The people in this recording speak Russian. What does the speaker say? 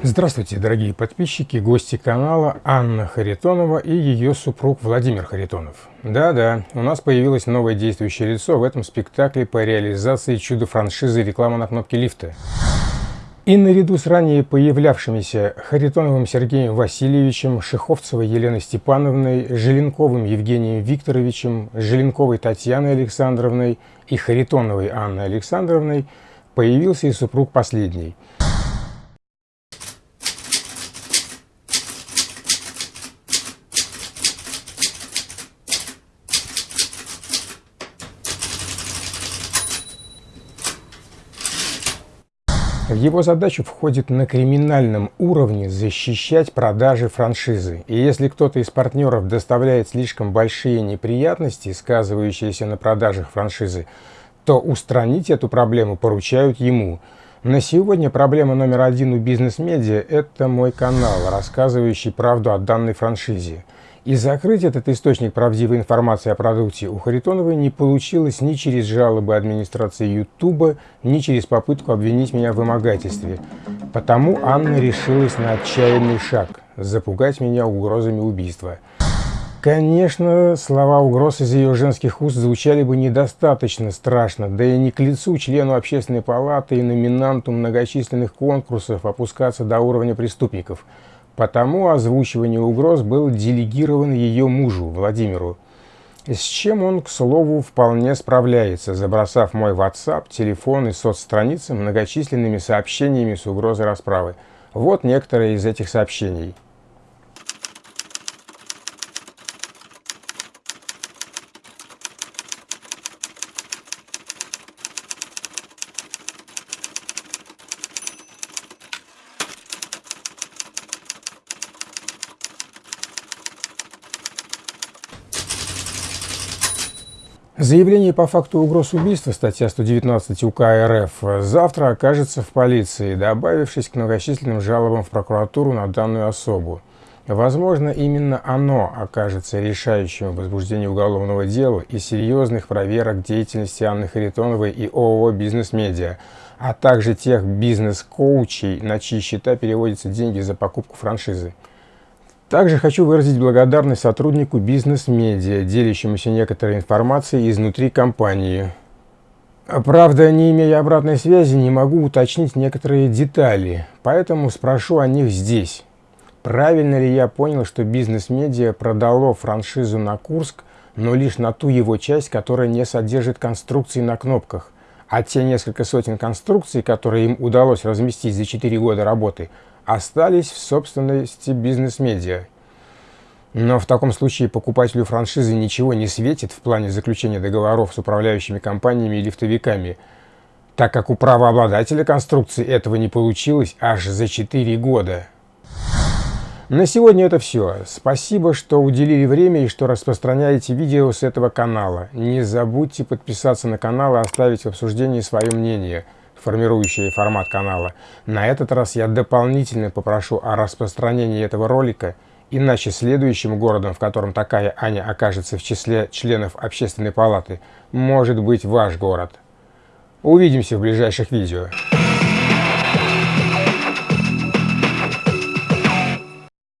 Здравствуйте, дорогие подписчики, гости канала Анна Харитонова и ее супруг Владимир Харитонов. Да-да, у нас появилось новое действующее лицо в этом спектакле по реализации чудо-франшизы реклама на кнопке лифта. И наряду с ранее появлявшимися Харитоновым Сергеем Васильевичем, Шиховцевой Еленой Степановной, Желенковым Евгением Викторовичем, Желенковой Татьяной Александровной и Харитоновой Анной Александровной появился и супруг последний – В его задачу входит на криминальном уровне защищать продажи франшизы. И если кто-то из партнеров доставляет слишком большие неприятности, сказывающиеся на продажах франшизы, то устранить эту проблему поручают ему. На сегодня проблема номер один у бизнес-медиа – это мой канал, рассказывающий правду о данной франшизе. И закрыть этот источник правдивой информации о продукте у Харитоновой не получилось ни через жалобы администрации Ютуба, ни через попытку обвинить меня в вымогательстве. Потому Анна решилась на отчаянный шаг – запугать меня угрозами убийства. Конечно, слова угроз из ее женских уст звучали бы недостаточно страшно, да и не к лицу члену общественной палаты и номинанту многочисленных конкурсов опускаться до уровня преступников – Потому озвучивание угроз было делегировано ее мужу, Владимиру, с чем он, к слову, вполне справляется, забросав мой WhatsApp, телефон и соцстраницы многочисленными сообщениями с угрозой расправы. Вот некоторые из этих сообщений. Заявление по факту угроз убийства, статья 119 УК РФ, завтра окажется в полиции, добавившись к многочисленным жалобам в прокуратуру на данную особу. Возможно, именно оно окажется решающим в возбуждении уголовного дела и серьезных проверок деятельности Анны Харитоновой и ООО «Бизнес-медиа», а также тех бизнес-коучей, на чьи счета переводятся деньги за покупку франшизы. Также хочу выразить благодарность сотруднику бизнес-медиа, делящемуся некоторой информацией изнутри компании. Правда, не имея обратной связи, не могу уточнить некоторые детали, поэтому спрошу о них здесь. Правильно ли я понял, что бизнес-медиа продало франшизу на Курск, но лишь на ту его часть, которая не содержит конструкций на кнопках, а те несколько сотен конструкций, которые им удалось разместить за 4 года работы – остались в собственности бизнес-медиа. Но в таком случае покупателю франшизы ничего не светит в плане заключения договоров с управляющими компаниями и лифтовиками, так как у правообладателя конструкции этого не получилось аж за 4 года. На сегодня это все. Спасибо, что уделили время и что распространяете видео с этого канала. Не забудьте подписаться на канал и оставить в обсуждении свое мнение – формирующие формат канала. На этот раз я дополнительно попрошу о распространении этого ролика, иначе следующим городом, в котором такая Аня окажется в числе членов общественной палаты, может быть ваш город. Увидимся в ближайших видео.